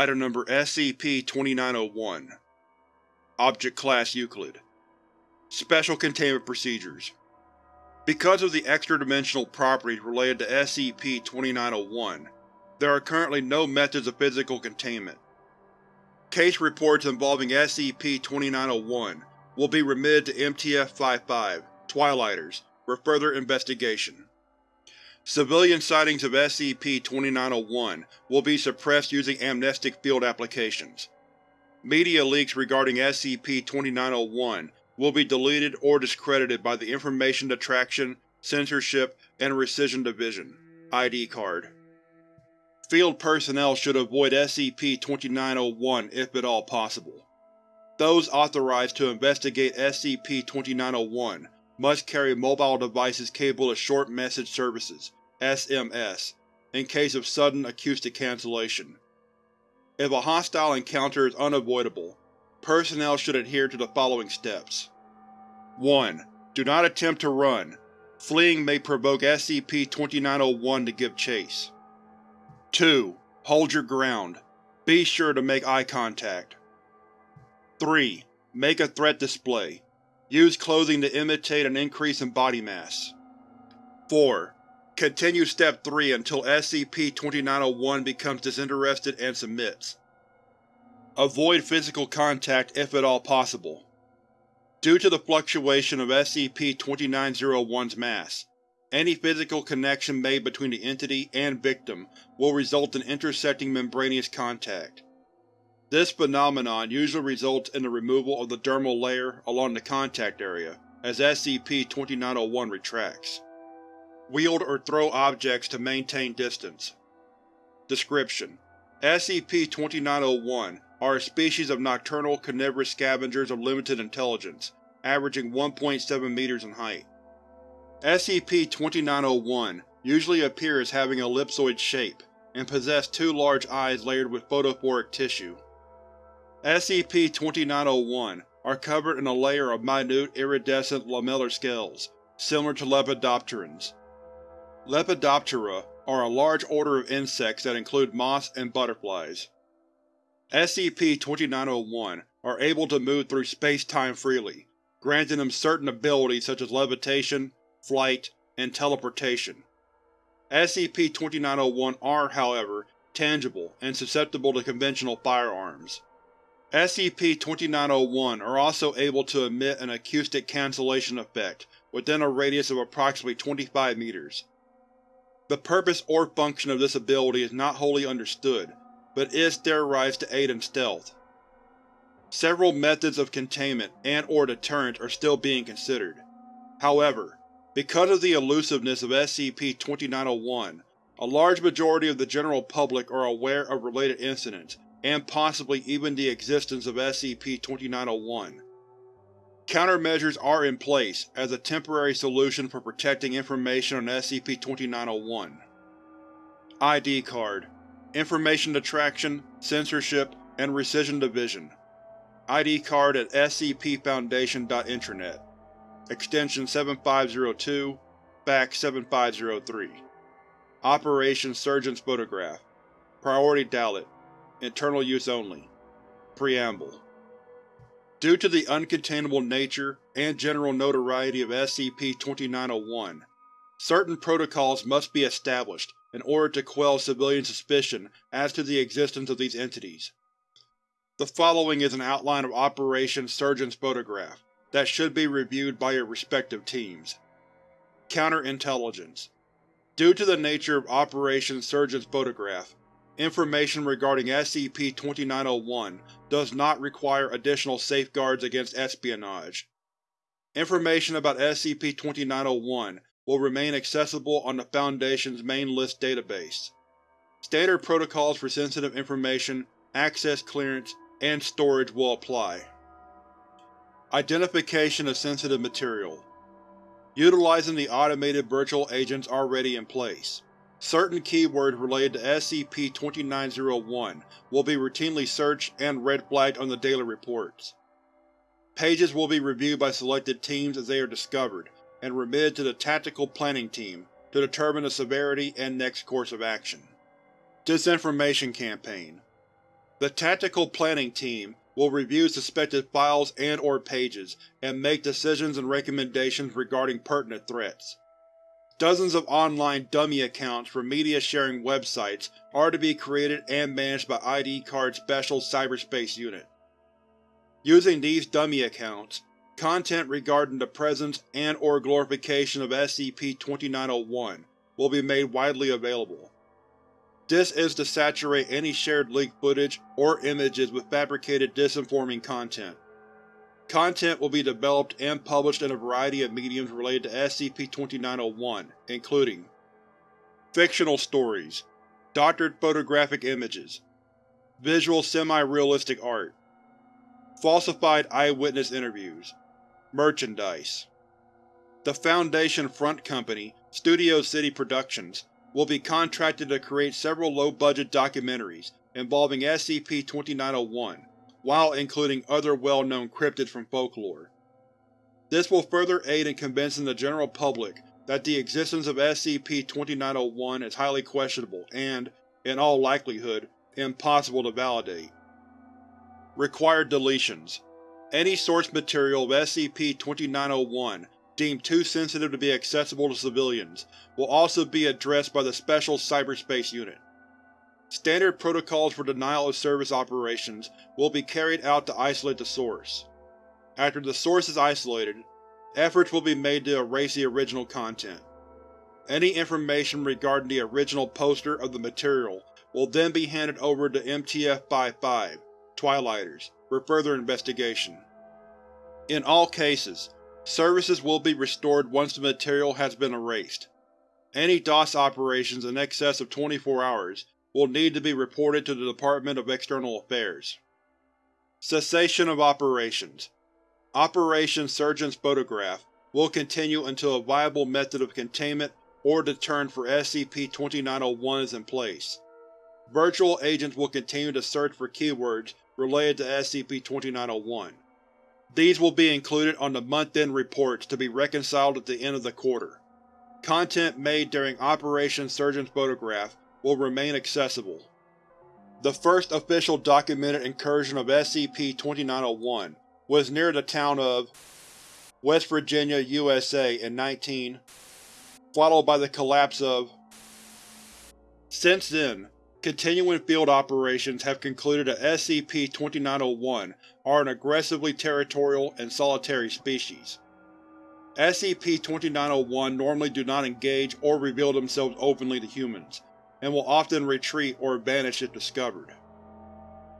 Item Number SCP-2901 Object Class Euclid Special Containment Procedures Because of the extra-dimensional properties related to SCP-2901, there are currently no methods of physical containment. Case reports involving SCP-2901 will be remitted to MTF-55, Twilighters, for further investigation. Civilian sightings of SCP-2901 will be suppressed using amnestic field applications. Media leaks regarding SCP-2901 will be deleted or discredited by the Information Detraction, Censorship, and Rescission Division ID card. Field personnel should avoid SCP-2901 if at all possible. Those authorized to investigate SCP-2901 must carry mobile devices capable of Short Message Services SMS, in case of sudden acoustic cancellation. If a hostile encounter is unavoidable, personnel should adhere to the following steps. 1. Do not attempt to run. Fleeing may provoke SCP-2901 to give chase. 2. Hold your ground. Be sure to make eye contact. 3. Make a threat display. Use clothing to imitate an increase in body mass. 4. Continue Step 3 until SCP-2901 becomes disinterested and submits. Avoid physical contact if at all possible. Due to the fluctuation of SCP-2901's mass, any physical connection made between the entity and victim will result in intersecting membranous contact. This phenomenon usually results in the removal of the dermal layer along the contact area as SCP-2901 retracts. Wield or throw objects to maintain distance. Description: SCP-2901 are a species of nocturnal carnivorous scavengers of limited intelligence, averaging 1.7 meters in height. SCP-2901 usually appear as having an ellipsoid shape, and possess two large eyes layered with photophoric tissue. SCP-2901 are covered in a layer of minute iridescent lamellar scales, similar to Lepidopterans. Lepidoptera are a large order of insects that include moths and butterflies. SCP-2901 are able to move through space-time freely, granting them certain abilities such as levitation, flight, and teleportation. SCP-2901 are, however, tangible and susceptible to conventional firearms. SCP-2901 are also able to emit an acoustic cancellation effect within a radius of approximately 25 meters. The purpose or function of this ability is not wholly understood, but is theorized to aid in stealth. Several methods of containment and or deterrent are still being considered. However, because of the elusiveness of SCP-2901, a large majority of the general public are aware of related incidents, and possibly even the existence of SCP-2901. Countermeasures are in place as a temporary solution for protecting information on SCP-2901. ID Card Information Detraction, Censorship, and Rescission Division. ID card at scpfoundation.intranet Extension 7502 Fax 7503 Operation Surgeon's Photograph. Priority Dalet Internal use only Preamble Due to the uncontainable nature and general notoriety of SCP-2901, certain protocols must be established in order to quell civilian suspicion as to the existence of these entities. The following is an outline of Operation Surgeon's Photograph that should be reviewed by your respective teams. Counterintelligence Due to the nature of Operation Surgeon's Photograph, Information regarding SCP-2901 does not require additional safeguards against espionage. Information about SCP-2901 will remain accessible on the Foundation's main list database. Standard protocols for sensitive information, access clearance, and storage will apply. Identification of sensitive material Utilizing the automated virtual agents already in place. Certain keywords related to SCP-2901 will be routinely searched and red flagged on the daily reports. Pages will be reviewed by selected teams as they are discovered, and remitted to the Tactical Planning Team to determine the severity and next course of action. Disinformation Campaign The Tactical Planning Team will review suspected files and or pages and make decisions and recommendations regarding pertinent threats. Dozens of online dummy accounts for media-sharing websites are to be created and managed by ID Card's Special Cyberspace Unit. Using these dummy accounts, content regarding the presence and or glorification of SCP-2901 will be made widely available. This is to saturate any shared leaked footage or images with fabricated disinforming content. Content will be developed and published in a variety of mediums related to SCP-2901, including Fictional stories Doctored photographic images Visual semi-realistic art Falsified eyewitness interviews Merchandise. The Foundation Front Company, Studio City Productions, will be contracted to create several low-budget documentaries involving SCP-2901, while including other well-known cryptids from folklore. This will further aid in convincing the general public that the existence of SCP-2901 is highly questionable and, in all likelihood, impossible to validate. Required deletions Any source material of SCP-2901 deemed too sensitive to be accessible to civilians will also be addressed by the Special Cyberspace Unit. Standard protocols for denial-of-service operations will be carried out to isolate the source. After the source is isolated, efforts will be made to erase the original content. Any information regarding the original poster of the material will then be handed over to MTF-55, Twilighters, for further investigation. In all cases, services will be restored once the material has been erased. Any DOS operations in excess of 24 hours will need to be reported to the Department of External Affairs. Cessation of operations Operation Surgeon's Photograph will continue until a viable method of containment or deterrent for SCP-2901 is in place. Virtual agents will continue to search for keywords related to SCP-2901. These will be included on the month-end reports to be reconciled at the end of the quarter. Content made during Operation Surgeon's Photograph will remain accessible. The first official documented incursion of SCP-2901 was near the town of West Virginia, USA in 19, followed by the collapse of Since then, continuing field operations have concluded that SCP-2901 are an aggressively territorial and solitary species. SCP-2901 normally do not engage or reveal themselves openly to humans, and will often retreat or vanish if discovered.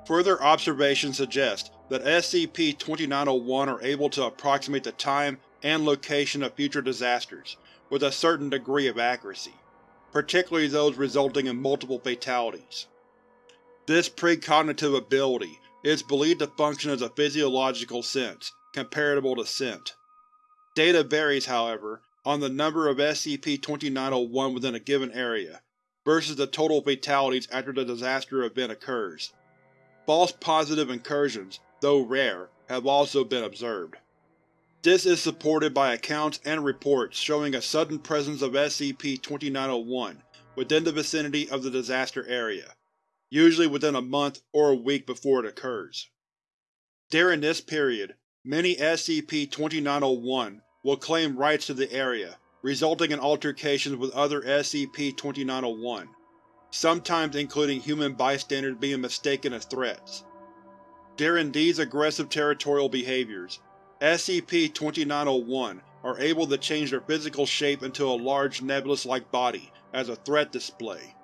Further observations suggest that SCP-2901 are able to approximate the time and location of future disasters with a certain degree of accuracy, particularly those resulting in multiple fatalities. This precognitive ability is believed to function as a physiological sense, comparable to scent. Data varies, however, on the number of SCP-2901 within a given area, versus the total fatalities after the disaster event occurs. False positive incursions, though rare, have also been observed. This is supported by accounts and reports showing a sudden presence of SCP-2901 within the vicinity of the disaster area, usually within a month or a week before it occurs. During this period, many SCP-2901 will claim rights to the area resulting in altercations with other SCP-2901, sometimes including human bystanders being mistaken as threats. During these aggressive territorial behaviors, SCP-2901 are able to change their physical shape into a large nebulous-like body as a threat display.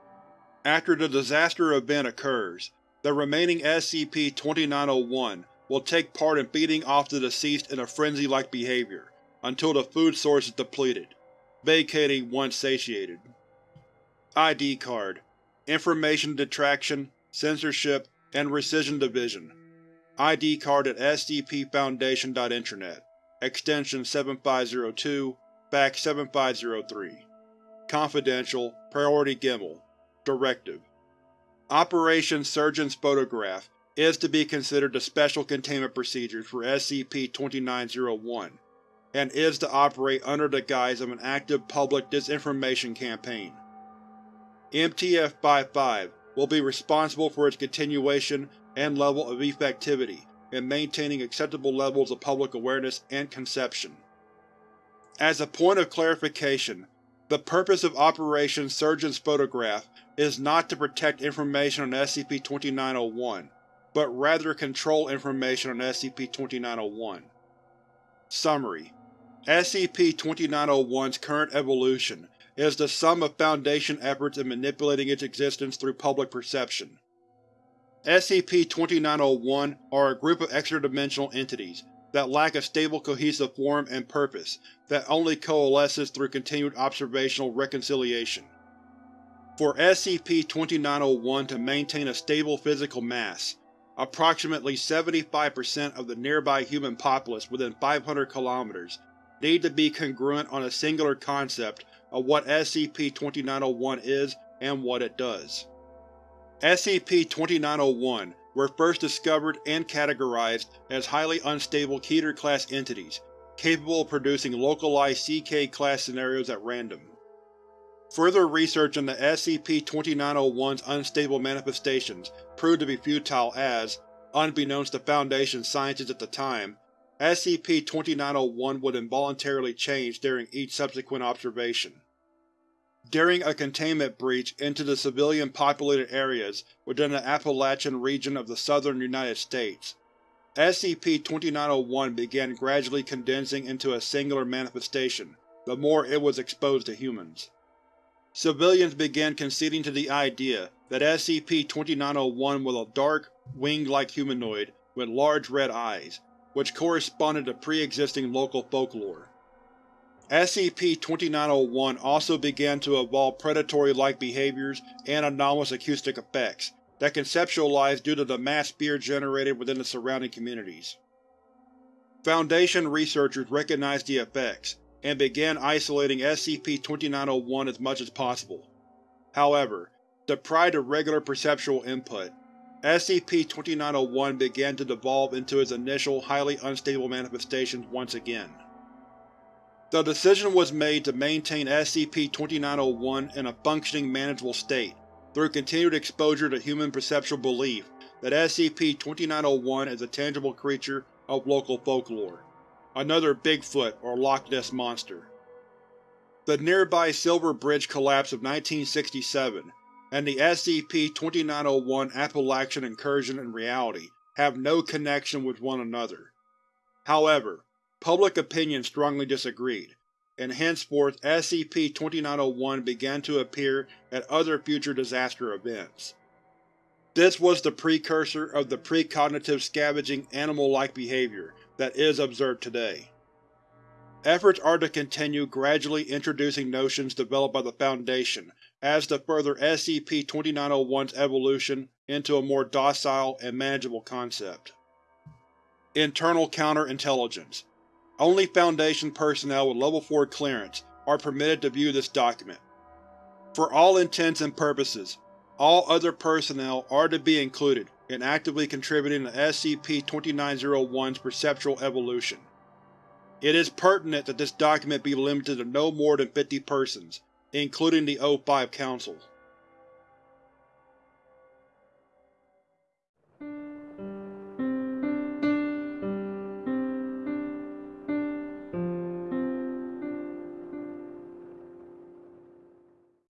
After the disaster event occurs, the remaining SCP-2901 will take part in feeding off the deceased in a frenzy-like behavior, until the food source is depleted vacating once satiated. ID card Information detraction, censorship, and rescission division. ID card at scpfoundation.internet. Extension 7502, Fax 7503. Confidential, Priority Gimmel. Directive Operation Surgeon's Photograph is to be considered the Special Containment Procedures for SCP-2901 and is to operate under the guise of an active public disinformation campaign. MTF-55 will be responsible for its continuation and level of effectivity in maintaining acceptable levels of public awareness and conception. As a point of clarification, the purpose of Operation Surgeon's Photograph is not to protect information on SCP-2901, but rather control information on SCP-2901. Summary: SCP-2901's current evolution is the sum of Foundation efforts in manipulating its existence through public perception. SCP-2901 are a group of extra-dimensional entities that lack a stable cohesive form and purpose that only coalesces through continued observational reconciliation. For SCP-2901 to maintain a stable physical mass, approximately 75% of the nearby human populace within 500 km need to be congruent on a singular concept of what SCP-2901 is and what it does. SCP-2901 were first discovered and categorized as highly unstable Keter-class entities, capable of producing localized CK-class scenarios at random. Further research into SCP-2901's unstable manifestations proved to be futile as, unbeknownst to Foundation scientists at the time, SCP-2901 would involuntarily change during each subsequent observation. During a containment breach into the civilian-populated areas within the Appalachian region of the southern United States, SCP-2901 began gradually condensing into a singular manifestation the more it was exposed to humans. Civilians began conceding to the idea that SCP-2901 was a dark, winged-like humanoid with large red eyes, which corresponded to pre-existing local folklore. SCP-2901 also began to evolve predatory-like behaviors and anomalous acoustic effects that conceptualized due to the mass fear generated within the surrounding communities. Foundation researchers recognized the effects, and began isolating SCP-2901 as much as possible. However, deprived of regular perceptual input, SCP-2901 began to devolve into its initial highly unstable manifestations once again. The decision was made to maintain SCP-2901 in a functioning, manageable state through continued exposure to human perceptual belief that SCP-2901 is a tangible creature of local folklore, another Bigfoot or Loch Ness Monster. The nearby Silver Bridge collapse of 1967 and the SCP-2901 Appalachian incursion in reality have no connection with one another. However, public opinion strongly disagreed, and henceforth SCP-2901 began to appear at other future disaster events. This was the precursor of the precognitive scavenging animal-like behavior that is observed today. Efforts are to continue gradually introducing notions developed by the Foundation as to further SCP-2901's evolution into a more docile and manageable concept. Internal Counterintelligence only Foundation personnel with Level 4 clearance are permitted to view this document. For all intents and purposes, all other personnel are to be included in actively contributing to SCP-2901's perceptual evolution. It is pertinent that this document be limited to no more than 50 persons, including the O5 Council.